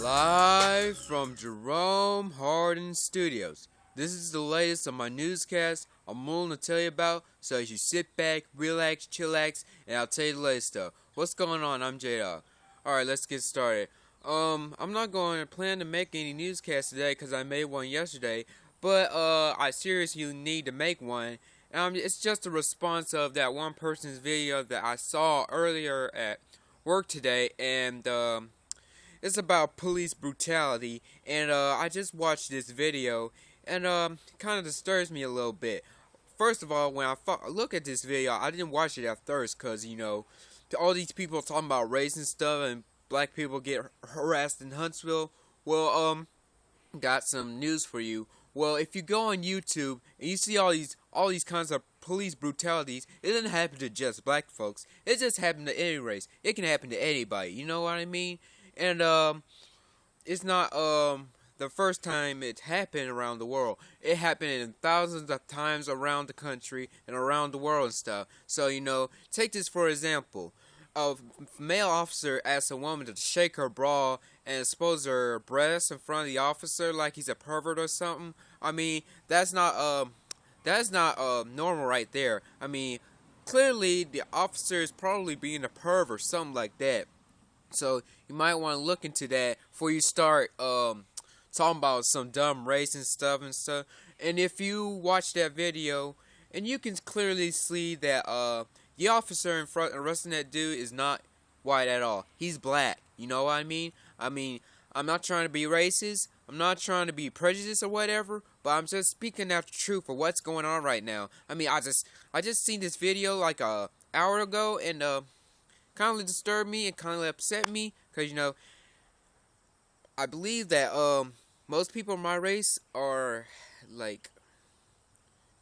from Jerome Harden Studios. This is the latest of my newscast I'm willing to tell you about, so as you sit back, relax, chillax, and I'll tell you the latest stuff. What's going on? I'm J-Dog. Alright, let's get started. Um, I'm not going to plan to make any newscasts today because I made one yesterday, but uh, I seriously need to make one. Um, it's just a response of that one person's video that I saw earlier at work today, and um, it's about police brutality. And uh, I just watched this video, and um, kind of disturbs me a little bit. First of all, when I look at this video, I didn't watch it at first because you know all these people talking about race and stuff, and black people get harassed in Huntsville. Well, um, got some news for you. Well, if you go on YouTube and you see all these all these kinds of police brutalities, it doesn't happen to just black folks. It just happens to any race. It can happen to anybody. You know what I mean? And um, it's not um the first time it happened around the world. It happened in thousands of times around the country and around the world and stuff. So you know, take this for example. A male officer asks a woman to shake her bra and expose her breasts in front of the officer like he's a pervert or something. I mean, that's not um that's not uh, normal right there. I mean, clearly the officer is probably being a perv or something like that. So you might want to look into that before you start um, talking about some dumb race and stuff and stuff. And if you watch that video, and you can clearly see that uh, the officer in front arresting that dude is not white at all. He's black. You know what I mean? I mean, I'm not trying to be racist. I'm not trying to be prejudiced or whatever, but I'm just speaking out the truth for what's going on right now. I mean, I just I just seen this video like a hour ago, and uh, kind of disturbed me and kind of upset me because you know I believe that um most people in my race are like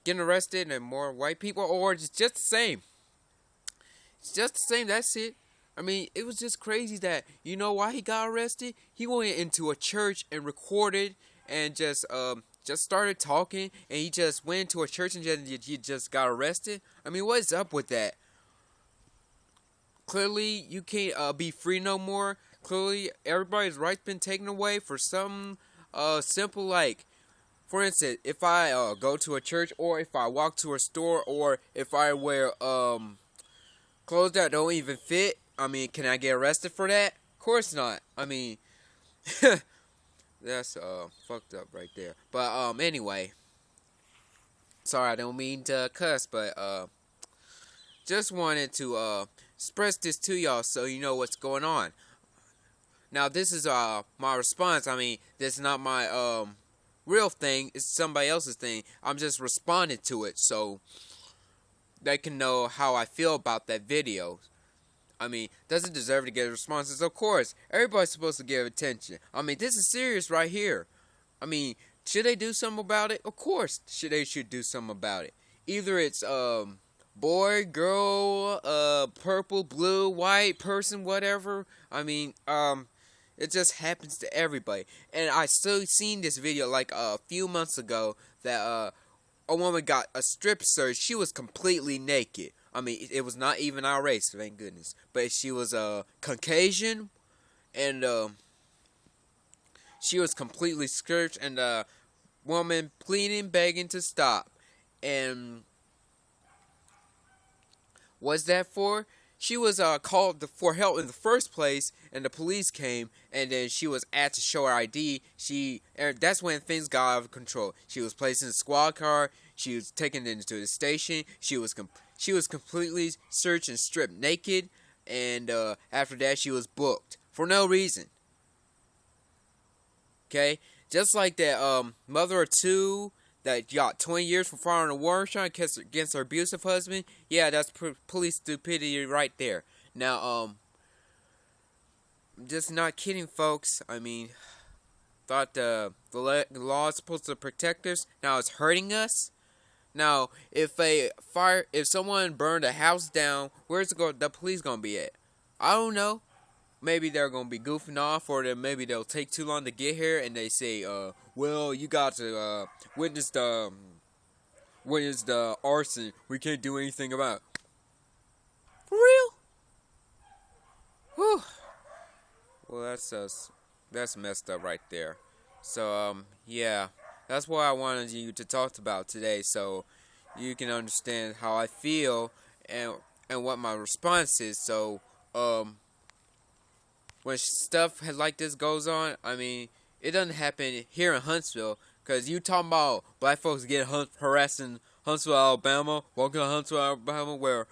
getting arrested and more white people or it's just the same. It's just the same. That's it. I mean, it was just crazy that you know why he got arrested. He went into a church and recorded and just um just started talking, and he just went into a church and just he just got arrested. I mean, what's up with that? Clearly, you can't uh, be free no more. Clearly, everybody's rights been taken away for some uh simple like for instance, if I uh, go to a church or if I walk to a store or if I wear um clothes that don't even fit I mean, can I get arrested for that? Of course not. I mean, that's uh fucked up right there. But um, anyway, sorry, I don't mean to cuss, but uh, just wanted to uh express this to y'all so you know what's going on. Now, this is uh my response. I mean, this is not my um real thing. It's somebody else's thing. I'm just responding to it so they can know how I feel about that video. I mean, does it deserve to get responses? Of course. Everybody's supposed to give attention. I mean, this is serious right here. I mean, should they do something about it? Of course, should they should do something about it. Either it's um boy, girl, uh purple, blue, white person, whatever. I mean, um it just happens to everybody. And I still seen this video like a few months ago that uh a woman got a strip search. She was completely naked. I mean, it was not even our race, thank goodness. But she was a uh, Caucasian, and uh, she was completely scorched, and the woman pleading, begging to stop. And what's that for? She was uh, called for help in the first place, and the police came, and then she was asked to show her ID. She, that's when things got out of control. She was placed in a squad car. She was taken into the station. She was she was completely searched and stripped naked, and uh, after that, she was booked for no reason. Okay, just like that um, mother of two that got 20 years for filing a warrant shot against her abusive husband. Yeah, that's police stupidity right there. Now, um, just not kidding, folks. I mean, thought the the law is supposed to protect us. Now it's hurting us. Now, if a fire, if someone burned a house down, where's the, the police gonna be at? I don't know. Maybe they're gonna be goofing off, or then maybe they'll take too long to get here, and they say, uh, well, you got to uh, witness the um, witness the arson. We can't do anything about. For real? Whew. Well, that's uh, that's messed up right there. So um, yeah, that's what I wanted you to talk about today, so you can understand how I feel and and what my response is. So um, when stuff like this goes on, I mean, it doesn't happen here in Huntsville. Cause you talking about black folks getting hunt, harassed in Huntsville, Alabama. Welcome to Huntsville, Alabama, where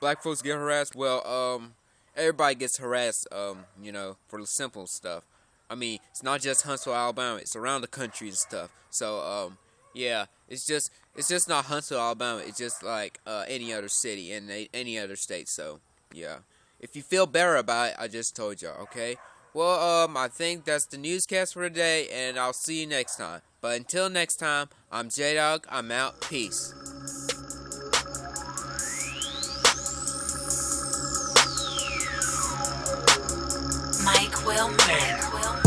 black folks get harassed. Well, um, everybody gets harassed. Um, you know, for the simple stuff. I mean, it's not just Huntsville, Alabama. It's around the country and stuff. So, um, yeah, it's just it's just not Huntsville, Alabama. It's just like uh, any other city in any other state. So, yeah. If you feel better about it, I just told y'all, okay? Well, um, I think that's the newscast for today, and I'll see you next time. But until next time, I'm J Dog. I'm out. Peace. Mike Wilmer. Mike Wilmer.